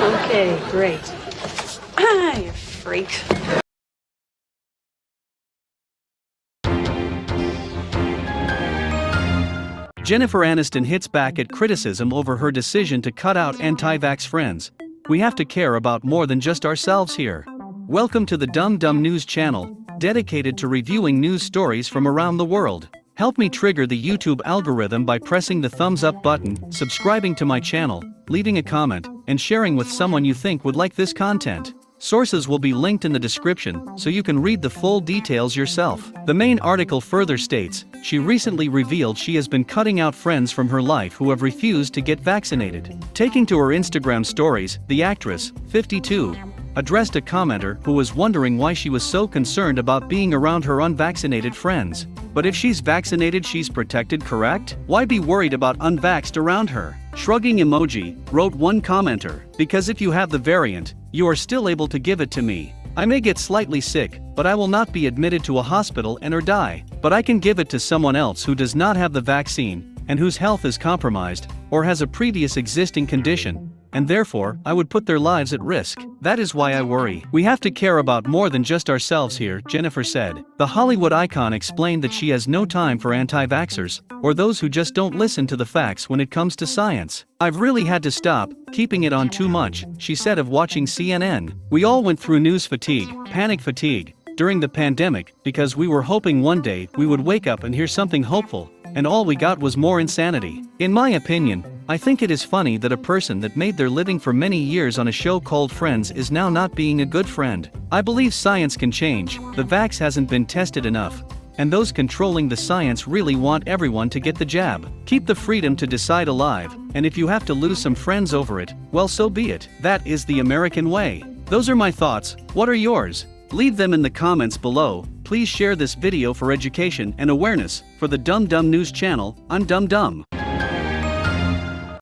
Okay, great. Ah, you freak. Jennifer Aniston hits back at criticism over her decision to cut out anti vax friends. We have to care about more than just ourselves here. Welcome to the Dumb Dumb News channel, dedicated to reviewing news stories from around the world. Help me trigger the YouTube algorithm by pressing the thumbs up button, subscribing to my channel, leaving a comment, and sharing with someone you think would like this content. Sources will be linked in the description so you can read the full details yourself. The main article further states she recently revealed she has been cutting out friends from her life who have refused to get vaccinated. Taking to her Instagram stories, the actress, 52, addressed a commenter who was wondering why she was so concerned about being around her unvaccinated friends. But if she's vaccinated, she's protected, correct? Why be worried about unvaxxed around her? Shrugging emoji, wrote one commenter, because if you have the variant, you are still able to give it to me. I may get slightly sick, but I will not be admitted to a hospital and or die. But I can give it to someone else who does not have the vaccine, and whose health is compromised, or has a previous existing condition, and therefore, I would put their lives at risk. That is why I worry. We have to care about more than just ourselves here, Jennifer said. The Hollywood icon explained that she has no time for anti vaxxers, or those who just don't listen to the facts when it comes to science. I've really had to stop keeping it on too much, she said of watching CNN. We all went through news fatigue, panic fatigue, during the pandemic because we were hoping one day we would wake up and hear something hopeful, and all we got was more insanity. In my opinion, I think it is funny that a person that made their living for many years on a show called Friends is now not being a good friend. I believe science can change, the vax hasn't been tested enough, and those controlling the science really want everyone to get the jab. Keep the freedom to decide alive, and if you have to lose some friends over it, well so be it. That is the American way. Those are my thoughts, what are yours? Leave them in the comments below, please share this video for education and awareness, for the Dumb Dumb News channel, I'm Dumb Dumb.